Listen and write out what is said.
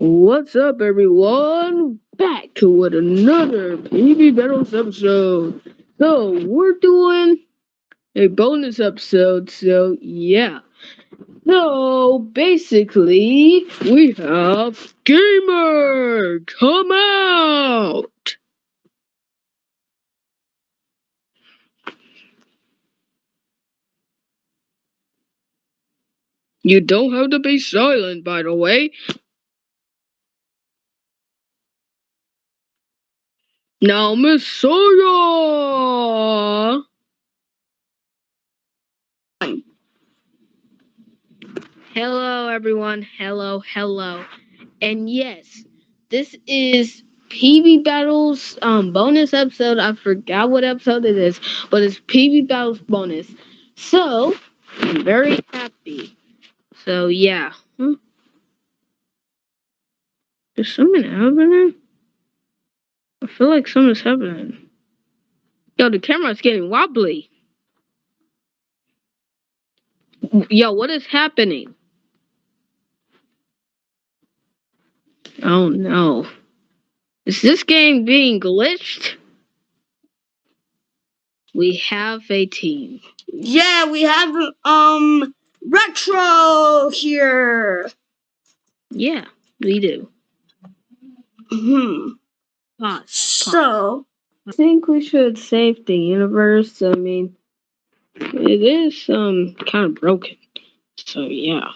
What's up, everyone? Back to with another PB Battles episode. So, we're doing a bonus episode, so yeah. So, basically, we have Gamer come out! You don't have to be silent, by the way. Now, Miss Messiah! Hello, everyone. Hello, hello. And yes, this is PB Battles um bonus episode. I forgot what episode it is, but it's PB Battles bonus. So, I'm very happy. So, yeah. Hmm? Is something happening? I feel like something's happening. Yo, the camera's getting wobbly. Yo, what is happening? Oh no. Is this game being glitched? We have a team. Yeah, we have um retro here. Yeah, we do. Hmm. So I think we should save the universe. I mean, it is um kind of broken. So yeah.